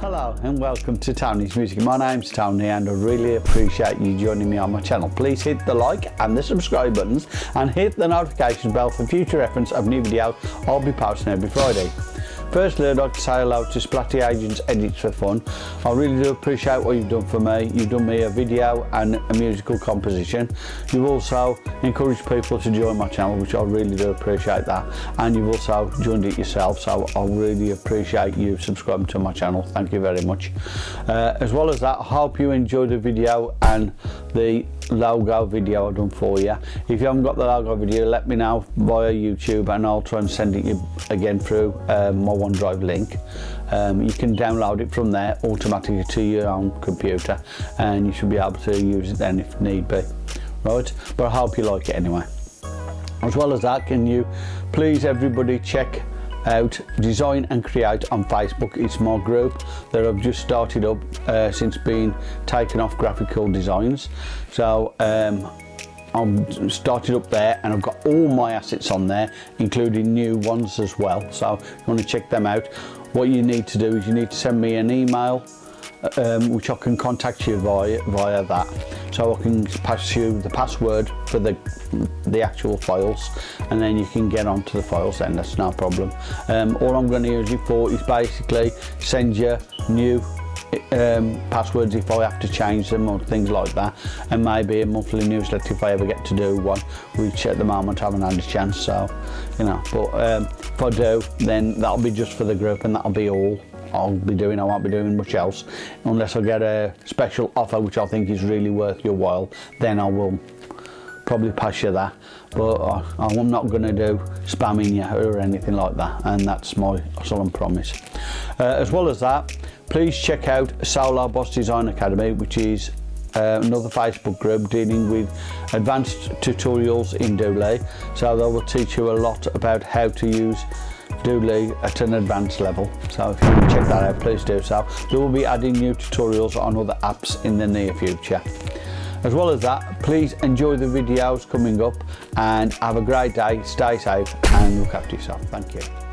Hello and welcome to Tony's Music. My name's Tony and I really appreciate you joining me on my channel. Please hit the like and the subscribe buttons and hit the notification bell for future reference of new videos I'll be posting every Friday. Firstly, I'd like to say hello to Splatty Agents Edits for Fun. I really do appreciate what you've done for me. You've done me a video and a musical composition. You've also encouraged people to join my channel, which I really do appreciate that. And you've also joined it yourself, so I really appreciate you subscribing to my channel. Thank you very much. Uh, as well as that, I hope you enjoyed the video and the logo video I've done for you. If you haven't got the logo video, let me know via YouTube and I'll try and send it you again through um, my OneDrive link. Um, you can download it from there automatically to your own computer and you should be able to use it then if need be. Right, but I hope you like it anyway. As well as that, can you please everybody check out design and create on facebook it's my group that i've just started up uh, since being taken off graphical designs so um, I'm started up there and I've got all my assets on there including new ones as well. So you want to check them out what you need to do is you need to send me an email um, which I can contact you via via that. So I can pass you the password for the the actual files and then you can get onto the files then that's no problem. Um, all I'm going to use it for is basically send you new um, passwords if I have to change them or things like that. And maybe a monthly newsletter if I ever get to do one. Which at the moment I haven't had a chance so you know. But um, if I do then that'll be just for the group and that'll be all I'll be doing. I won't be doing much else. Unless I get a special offer which I think is really worth your while then I will probably pass you that but I, I'm not going to do spamming you or anything like that and that's my solemn promise. Uh, as well as that please check out Solar Boss Design Academy which is uh, another Facebook group dealing with advanced tutorials in Doodly so they will teach you a lot about how to use Doodly at an advanced level. So if you check that out please do so they will be adding new tutorials on other apps in the near future As well as that, please enjoy the videos coming up and have a great day, stay safe and look after yourself. Thank you.